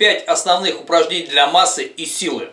5 основных упражнений для массы и силы.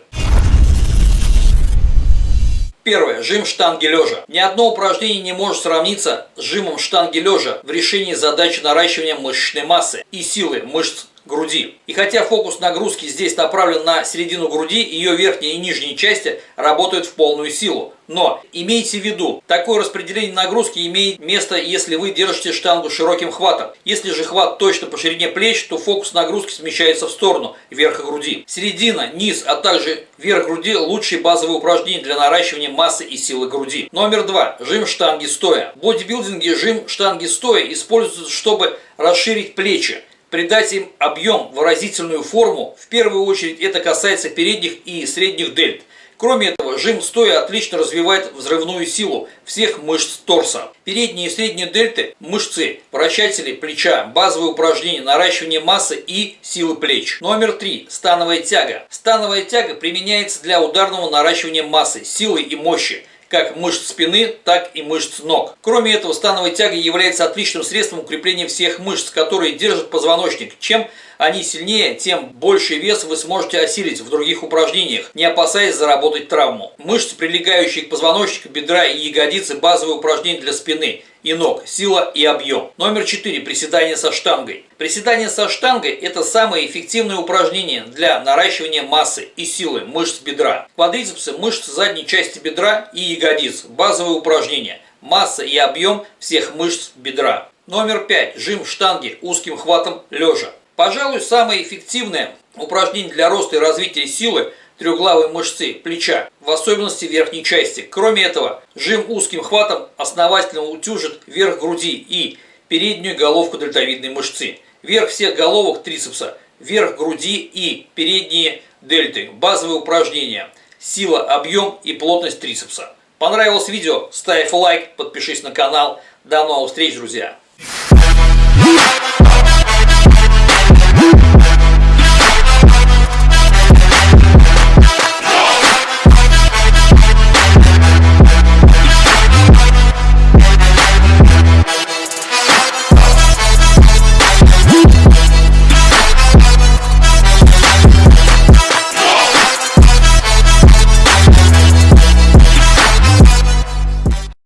Первое. Жим штанги лежа. Ни одно упражнение не может сравниться с жимом штанги лежа в решении задачи наращивания мышечной массы и силы мышц груди. И хотя фокус нагрузки здесь направлен на середину груди, ее верхние и нижние части работают в полную силу. Но имейте в виду, такое распределение нагрузки имеет место, если вы держите штангу широким хватом. Если же хват точно по ширине плеч, то фокус нагрузки смещается в сторону, верха груди. Середина, низ, а также верх груди – лучшие базовые упражнения для наращивания массы и силы груди. Номер два. Жим штанги стоя. В бодибилдинге жим штанги стоя используется, чтобы расширить плечи придать им объем, выразительную форму. В первую очередь это касается передних и средних дельт. Кроме этого, жим стоя отлично развивает взрывную силу всех мышц торса. Передние и средние дельты, мышцы, вращатели плеча, базовые упражнения, наращивание массы и силы плеч. Номер три. Становая тяга. Становая тяга применяется для ударного наращивания массы, силы и мощи как мышц спины, так и мышц ног. Кроме этого, становая тяга является отличным средством укрепления всех мышц, которые держат позвоночник. Чем они сильнее, тем больше вес вы сможете осилить в других упражнениях, не опасаясь заработать травму. Мышцы, прилегающие к позвоночнику, бедра и ягодицы – базовые упражнения для спины и ног, сила и объем. Номер 4. Приседание со штангой. Приседание со штангой – это самое эффективное упражнение для наращивания массы и силы мышц бедра. Квадрицепсы – мышцы задней части бедра и ягодиц. Базовые упражнения. Масса и объем всех мышц бедра. Номер 5. Жим штанги узким хватом лежа. Пожалуй, самое эффективное упражнение для роста и развития силы трехглавой мышцы плеча, в особенности верхней части. Кроме этого, жим узким хватом основательно утюжит верх груди и переднюю головку дельтовидной мышцы. Верх всех головок трицепса, верх груди и передние дельты. Базовые упражнения. Сила, объем и плотность трицепса. Понравилось видео? Ставь лайк, подпишись на канал. До новых встреч, друзья!